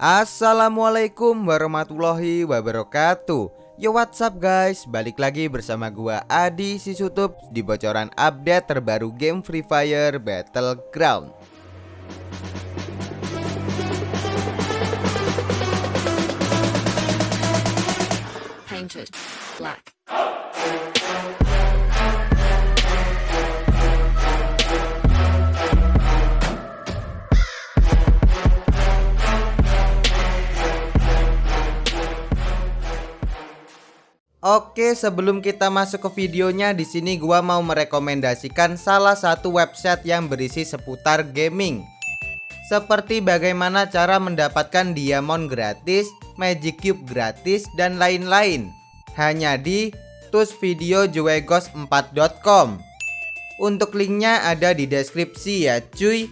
Assalamualaikum warahmatullahi wabarakatuh. Yo what's up guys? Balik lagi bersama gua Adi Sisutup Di bocoran update terbaru game Free Fire Battleground. Painted black. Oke, sebelum kita masuk ke videonya, di sini gua mau merekomendasikan salah satu website yang berisi seputar gaming. Seperti bagaimana cara mendapatkan diamond gratis, magic cube gratis, dan lain-lain. Hanya di tusvideojuegos4.com. Untuk linknya ada di deskripsi ya cuy.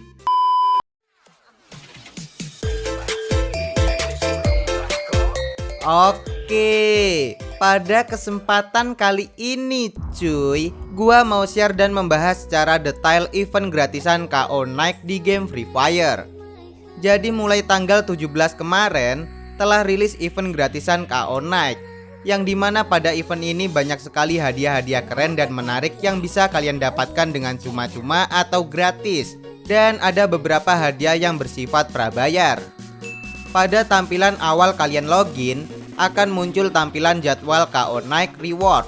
Oke, pada kesempatan kali ini cuy. Gua mau share dan membahas secara detail event gratisan KO Night di game Free Fire. Jadi mulai tanggal 17 kemarin telah rilis event gratisan KO Night Yang di mana pada event ini banyak sekali hadiah-hadiah keren dan menarik yang bisa kalian dapatkan dengan cuma-cuma atau gratis. Dan ada beberapa hadiah yang bersifat prabayar. Pada tampilan awal kalian login, akan muncul tampilan jadwal KO Night Reward.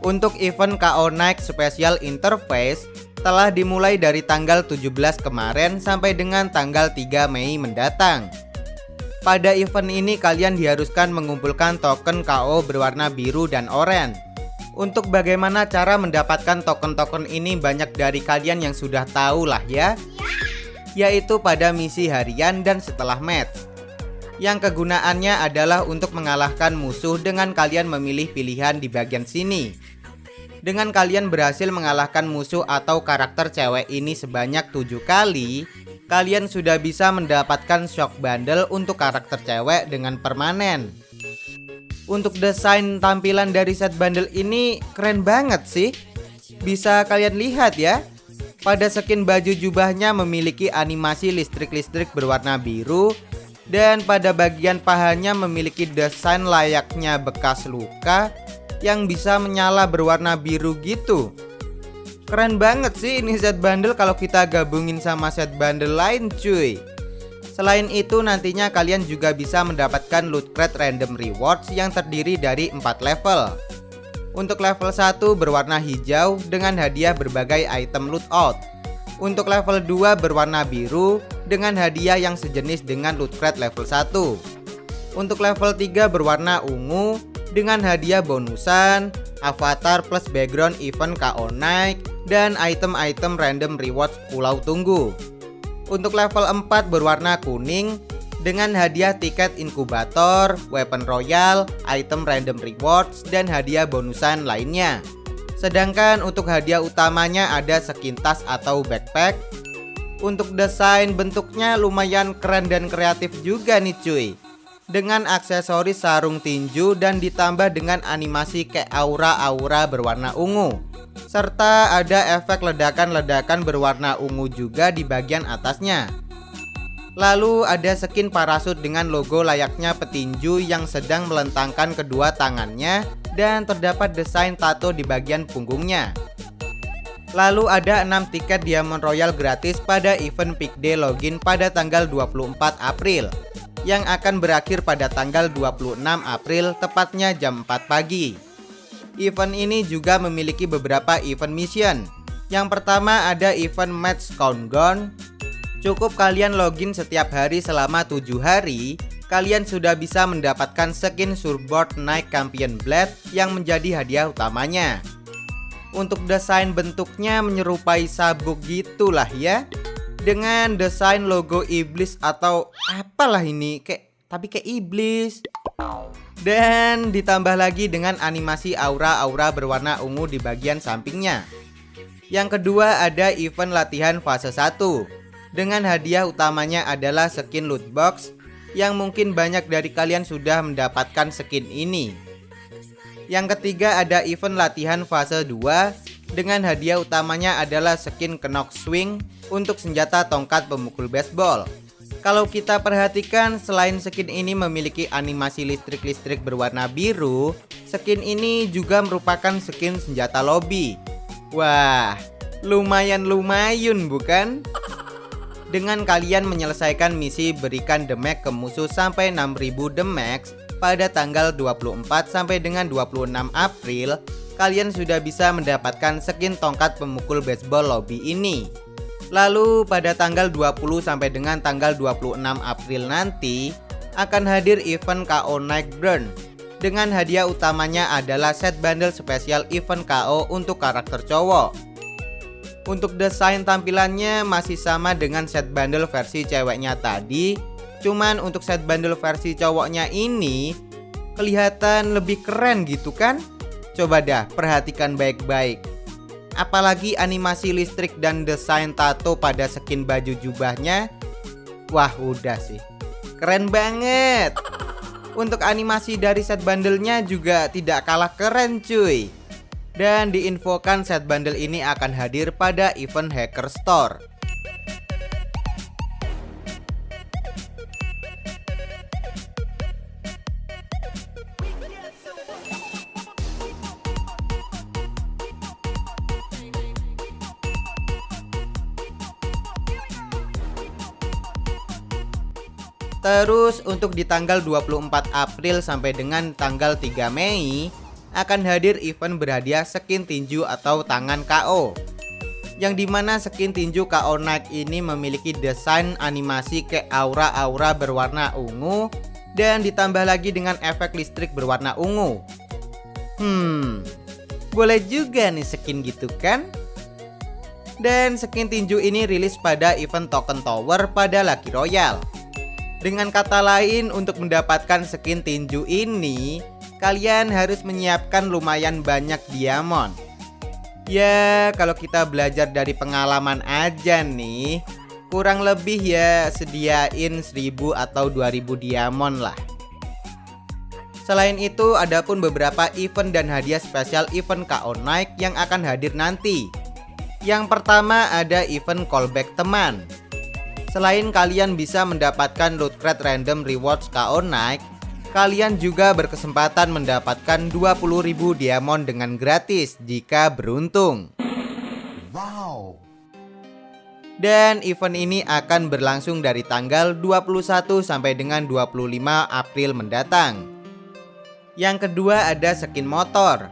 Untuk event KO Night Special Interface telah dimulai dari tanggal 17 kemarin sampai dengan tanggal 3 Mei mendatang. Pada event ini kalian diharuskan mengumpulkan token KO berwarna biru dan oranye. Untuk bagaimana cara mendapatkan token-token ini banyak dari kalian yang sudah tahu lah ya Yaitu pada misi harian dan setelah match yang kegunaannya adalah untuk mengalahkan musuh dengan kalian memilih pilihan di bagian sini. Dengan kalian berhasil mengalahkan musuh atau karakter cewek ini sebanyak tujuh kali, kalian sudah bisa mendapatkan shock bundle untuk karakter cewek dengan permanen. Untuk desain tampilan dari set bundle ini keren banget sih. Bisa kalian lihat ya. Pada skin baju jubahnya memiliki animasi listrik-listrik berwarna biru dan pada bagian pahanya memiliki desain layaknya bekas luka yang bisa menyala berwarna biru gitu. Keren banget sih ini set bundle kalau kita gabungin sama set bundle lain cuy. Selain itu nantinya kalian juga bisa mendapatkan loot crate random rewards yang terdiri dari 4 level. Untuk level 1 berwarna hijau dengan hadiah berbagai item loot out. Untuk level 2 berwarna biru dengan hadiah yang sejenis dengan loot crate level 1. Untuk level 3 berwarna ungu dengan hadiah bonusan, avatar plus background event KO Night, dan item-item random rewards pulau tunggu. Untuk level 4 berwarna kuning dengan hadiah tiket inkubator, weapon royal, item random rewards, dan hadiah bonusan lainnya. Sedangkan untuk hadiah utamanya ada skin tas atau backpack Untuk desain bentuknya lumayan keren dan kreatif juga nih cuy. Dengan aksesoris sarung tinju dan ditambah dengan animasi kayak aura-aura berwarna ungu. Serta ada efek ledakan-ledakan berwarna ungu juga di bagian atasnya. Lalu ada skin parasut dengan logo layaknya petinju yang sedang melentangkan kedua tangannya dan terdapat desain tato di bagian punggungnya. Lalu ada 6 tiket Diamond Royal gratis pada event Peak Day login pada tanggal 24 April yang akan berakhir pada tanggal 26 April tepatnya jam 4 pagi. Event ini juga memiliki beberapa event mission. Yang pertama ada event Match Countdown. Cukup kalian login setiap hari selama 7 hari kalian sudah bisa mendapatkan skin surfboard Nike Champion Blade yang menjadi hadiah utamanya. Untuk desain bentuknya menyerupai sabuk gitulah ya. Dengan desain logo iblis atau apalah ini kayak tapi kayak iblis. Dan ditambah lagi dengan animasi aura-aura berwarna ungu di bagian sampingnya. Yang kedua ada event latihan fase 1 Dengan hadiah utamanya adalah skin loot box yang mungkin banyak dari kalian sudah mendapatkan skin ini. Yang ketiga ada event latihan fase 2 dengan hadiah utamanya adalah skin Knock Swing untuk senjata tongkat pemukul baseball. Kalau kita perhatikan selain skin ini memiliki animasi listrik-listrik berwarna biru Skin ini juga merupakan skin senjata lobby Wah lumayan lumayan bukan? Dengan kalian menyelesaikan misi berikan damage ke musuh sampai 6000 damage pada tanggal 24 sampai dengan 26 April Kalian sudah bisa mendapatkan skin tongkat pemukul baseball lobby ini Lalu pada tanggal 20 sampai dengan tanggal 26 April nanti akan hadir event KO Night Burn dengan hadiah utamanya adalah set bundle spesial event KO untuk karakter cowok. Untuk desain tampilannya masih sama dengan set bundle versi ceweknya tadi, cuman untuk set bundle versi cowoknya ini kelihatan lebih keren gitu kan? Coba dah perhatikan baik-baik. Apalagi animasi listrik dan desain tato pada skin baju jubahnya. Wah udah sih. Keren banget. Untuk animasi dari set bundlenya juga tidak kalah keren cuy Dan diinfokan set bundle ini akan hadir pada event Hacker Store. Terus untuk di tanggal 24 April sampai dengan tanggal 3 Mei akan hadir event berhadiah skin tinju atau tangan KO yang di mana skin tinju KO Night ini memiliki desain animasi ke aura-aura berwarna ungu dan ditambah lagi dengan efek listrik berwarna ungu. Hmm, boleh juga nih skin gitu kan? Dan skin tinju ini rilis pada event Token Tower pada Lucky Royale. Dengan kata lain, untuk mendapatkan skin tinju ini, kalian harus menyiapkan lumayan banyak diamond. Ya, kalau kita belajar dari pengalaman aja nih, kurang lebih ya sediain 1000 atau 2000 diamond lah. Selain itu, ada pun beberapa event dan hadiah spesial event KO Night yang akan hadir nanti. Yang pertama ada event callback teman. Selain kalian bisa mendapatkan loot crate random rewards KO Night, kalian juga berkesempatan mendapatkan 20.000 diamond dengan gratis jika beruntung. Wow. Dan event ini akan berlangsung dari tanggal 21 sampai dengan 25 April mendatang. Yang kedua ada skin motor.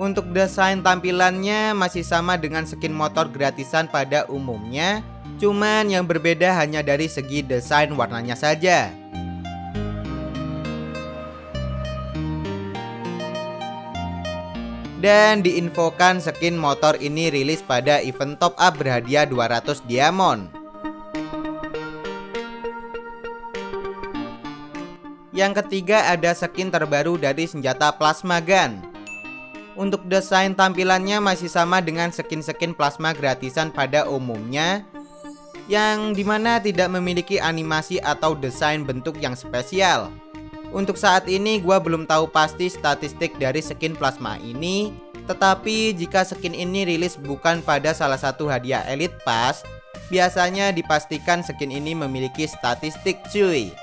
Untuk desain tampilannya masih sama dengan skin motor gratisan pada umumnya Cuman yang berbeda hanya dari segi desain warnanya saja. Dan diinfokan skin motor ini rilis pada event top up berhadiah 200 diamond. Yang ketiga ada skin terbaru dari senjata plasma gun. Untuk desain tampilannya masih sama dengan skin-skin plasma gratisan pada umumnya yang di mana tidak memiliki animasi atau desain bentuk yang spesial. Untuk saat ini gua belum tahu pasti statistik dari skin plasma ini, tetapi jika skin ini rilis bukan pada salah satu hadiah Elite Pass, biasanya dipastikan skin ini memiliki statistik cuy.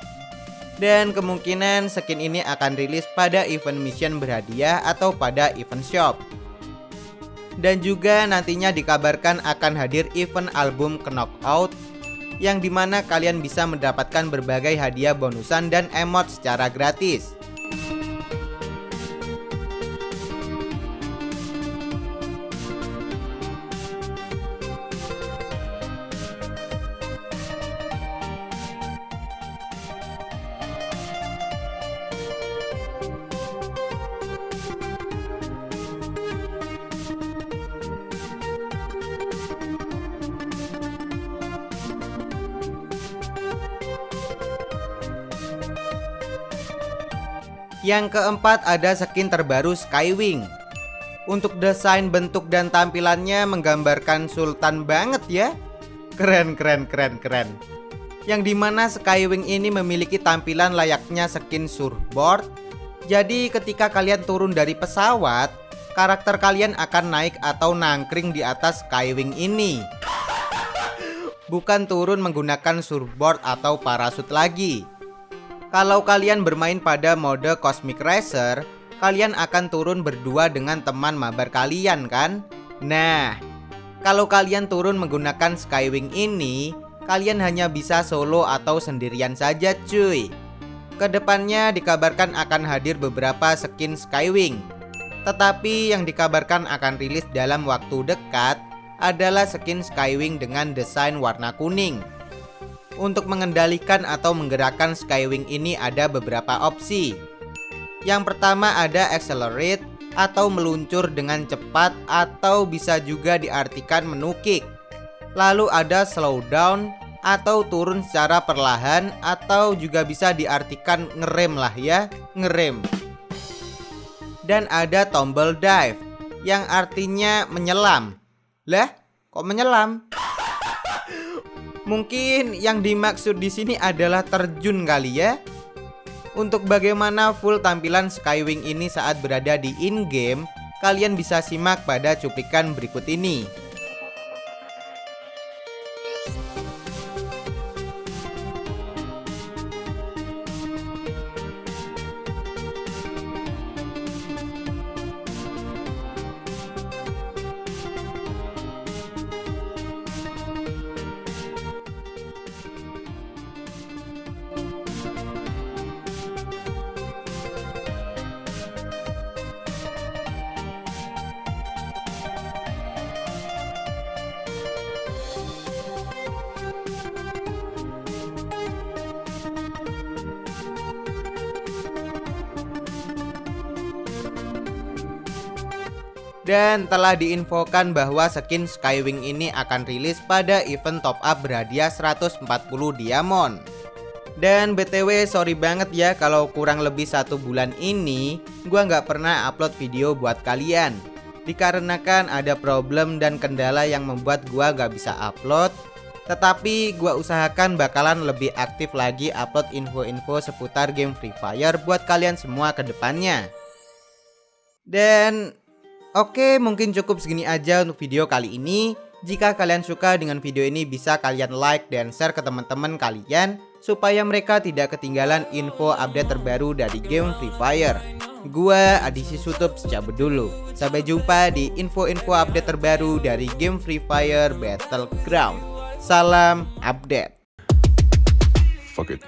Dan kemungkinan skin ini akan rilis pada event mission berhadiah atau pada event shop dan juga nantinya dikabarkan akan hadir event album Knockout yang di mana kalian bisa mendapatkan berbagai hadiah bonusan dan emot secara gratis. Yang keempat ada skin terbaru Skywing. Untuk desain bentuk dan tampilannya menggambarkan sultan banget ya. Keren keren keren keren. Yang di mana Skywing ini memiliki tampilan layaknya skin surfboard. Jadi ketika kalian turun dari pesawat Karakter kalian akan naik atau nangkring di atas Skywing ini. Bukan turun menggunakan surfboard atau parasut lagi. Kalau kalian bermain pada mode Cosmic Racer, kalian akan turun berdua dengan teman mabar kalian kan? Nah, kalau kalian turun menggunakan Skywing ini, kalian hanya bisa solo atau sendirian saja cuy. Ke depannya dikabarkan akan hadir beberapa skin Skywing. Tetapi yang dikabarkan akan rilis dalam waktu dekat adalah skin Skywing dengan desain warna kuning. Untuk mengendalikan atau menggerakkan Skywing ini ada beberapa opsi. Yang pertama ada accelerate atau meluncur dengan cepat atau bisa juga diartikan menukik. Lalu ada slow down atau turun secara perlahan atau juga bisa diartikan ngerem lah ya, ngerem. Dan ada tombol dive yang artinya menyelam. Lah, kok menyelam? Mungkin yang dimaksud di sini adalah terjun kali ya. Untuk bagaimana full tampilan Skywing ini saat berada di in-game, kalian bisa simak pada cuplikan berikut ini. Dan telah diinfokan bahwa skin Skywing ini akan rilis pada event top up berhadiah 140 diamond. Dan BTW sorry banget ya kalau kurang lebih satu bulan ini Gua nggak pernah upload video buat kalian. Dikarenakan ada problem dan kendala yang membuat gua nggak bisa upload Tetapi gua usahakan bakalan lebih aktif lagi upload info-info seputar game Free Fire buat kalian semua ke depannya. Dan Oke mungkin cukup segini aja untuk video kali ini. Jika kalian suka dengan video ini bisa kalian like dan share ke teman-teman kalian Supaya mereka tidak ketinggalan info update terbaru dari game Free Fire. Gua Adisi Sutup secabut dulu. Sampai jumpa di info-info update terbaru dari game Free Fire Battleground. Salam update. Fuck it.